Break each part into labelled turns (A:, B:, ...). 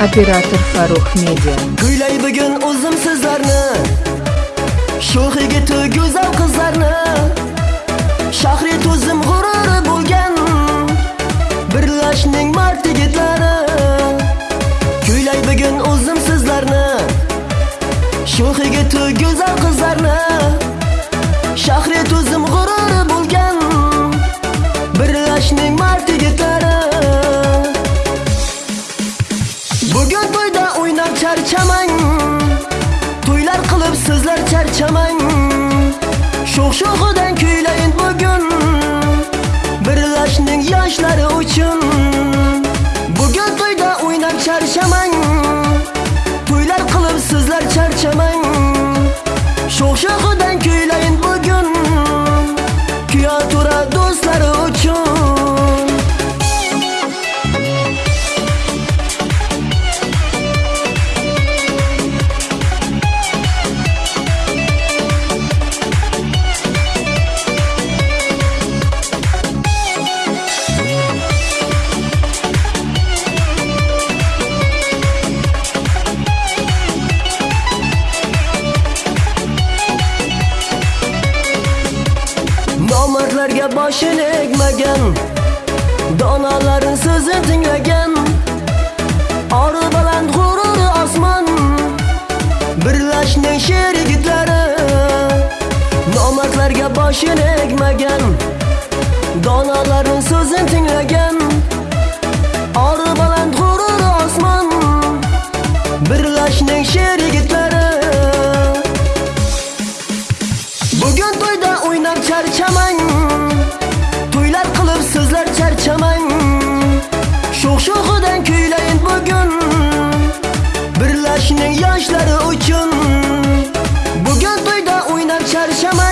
A: Operator Farruh Media.
B: Kuylay bugun o'zim sizlarni Sho'x yigiti go'zal qizlarni Shahri to'zim g'ururi bo'lgan Birlashning mard yigitlari Kuylay bugun o'zim sizlarni Sho'x yigiti go'zal qizlarni charchamang To'ylar qilib sizlar charchamang. Sho'x-sho'xidan Nomardlarga boshini egmagan donalarning so'zini tinglagan. Ori baland g'ururi osmon Birlashning sher yigitlari. Nomardlarga boshini egmagan donalarning so'zini tinglagan. Yoshning yoshlari uchun Bugun to'yda o'ynab charchamang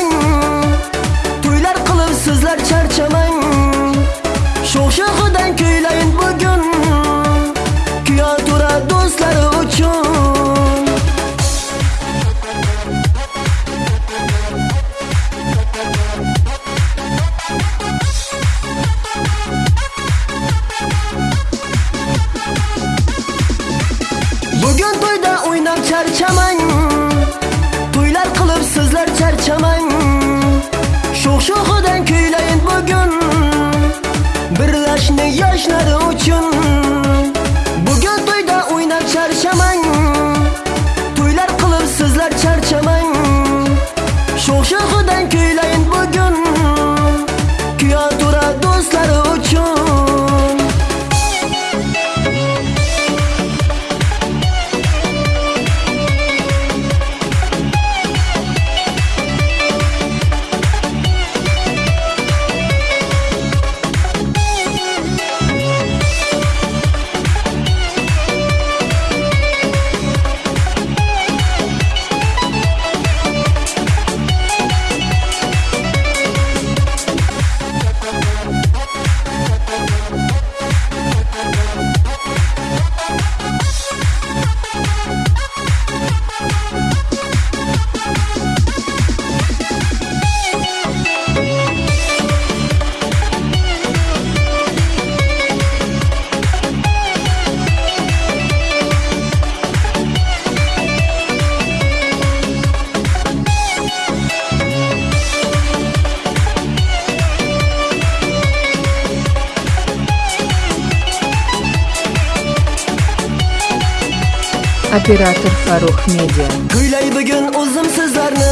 B: Çarçaman
A: Operator Farruh Media.
B: Kuylay bugun o'zim sizlarni